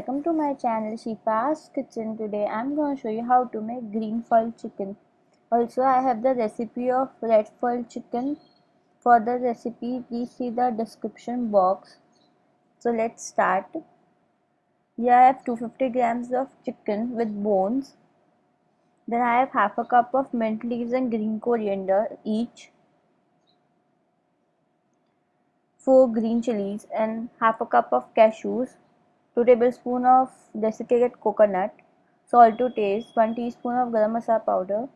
Welcome to my channel Shifa's Kitchen. Today I'm going to show you how to make green foil chicken. Also I have the recipe of red foil chicken. For the recipe please see the description box. So let's start. Here I have 250 grams of chicken with bones. Then I have half a cup of mint leaves and green coriander each. 4 green chilies and half a cup of cashews 2 tablespoons of desiccated coconut, salt to taste, 1 teaspoon of garam masala powder,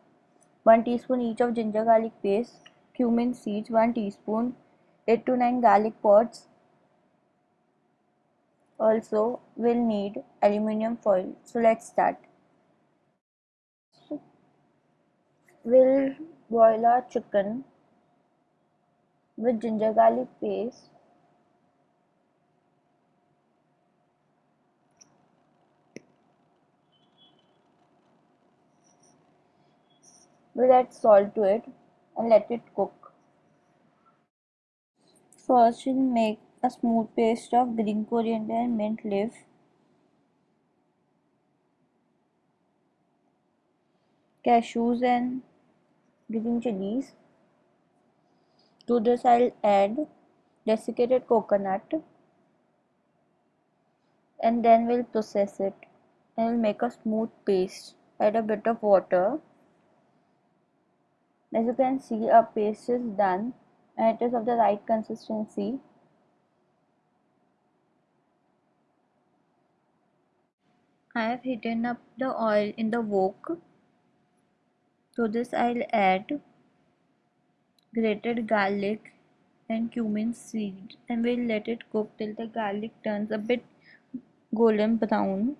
1 teaspoon each of ginger garlic paste, cumin seeds, 1 teaspoon, 8 to 9 garlic pods. Also, we'll need aluminium foil. So let's start. We'll boil our chicken with ginger garlic paste We'll add salt to it and let it cook. First we'll make a smooth paste of green coriander and mint leaf. Cashews and green chilies. To this I'll add desiccated coconut and then we'll process it and we'll make a smooth paste. Add a bit of water as you can see our paste is done and it is of the right consistency. I have heated up the oil in the wok. To this I'll add grated garlic and cumin seed and we'll let it cook till the garlic turns a bit golden brown.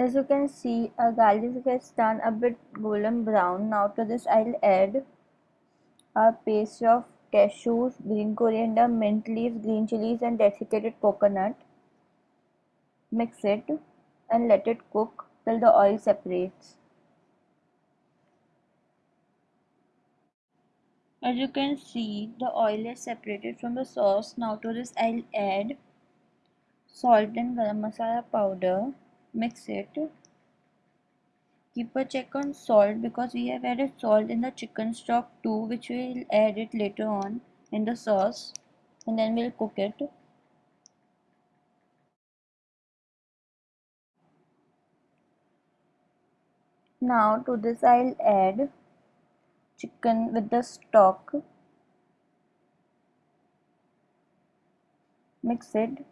As you can see, our garlic has turned a bit golden brown. Now to this I'll add a paste of cashews, green coriander, mint leaves, green chilies and desiccated coconut. Mix it and let it cook till the oil separates. As you can see, the oil is separated from the sauce. Now to this I'll add salt and garam masala powder mix it. Keep a check on salt because we have added salt in the chicken stock too which we'll add it later on in the sauce. And then we'll cook it. Now to this I'll add chicken with the stock. Mix it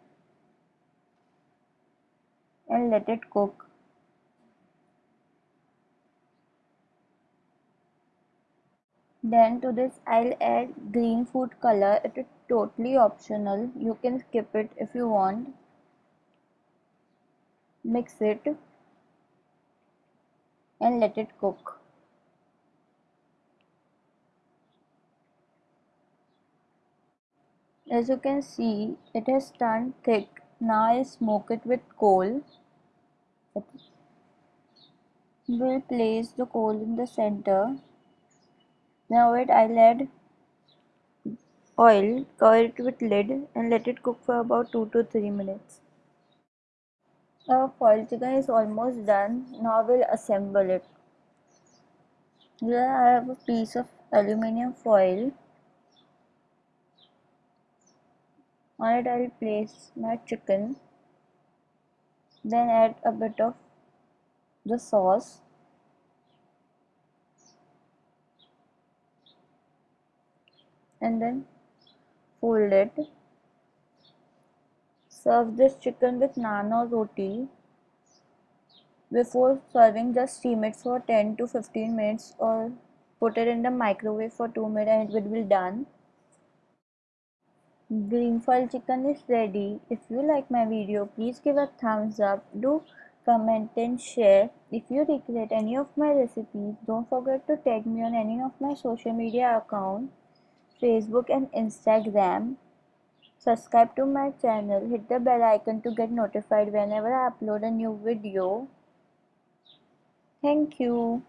and let it cook. Then to this I'll add green food color. It is totally optional. You can skip it if you want. Mix it and let it cook. As you can see, it has turned thick now I smoke it with coal. We'll place the coal in the center. Now it I'll add oil, cover it with lid and let it cook for about 2 to 3 minutes. Our foil chicken is almost done. Now we'll assemble it. Here I have a piece of aluminium foil on it I'll place my chicken then add a bit of the sauce. And then fold it. Serve this chicken with naan or roti before serving. Just steam it for 10 to 15 minutes or put it in the microwave for 2 minutes and it will be done Green foil chicken is ready. If you like my video, please give a thumbs up. Do comment and share. If you recreate any of my recipes, don't forget to tag me on any of my social media accounts, Facebook and Instagram. Subscribe to my channel. Hit the bell icon to get notified whenever I upload a new video. Thank you.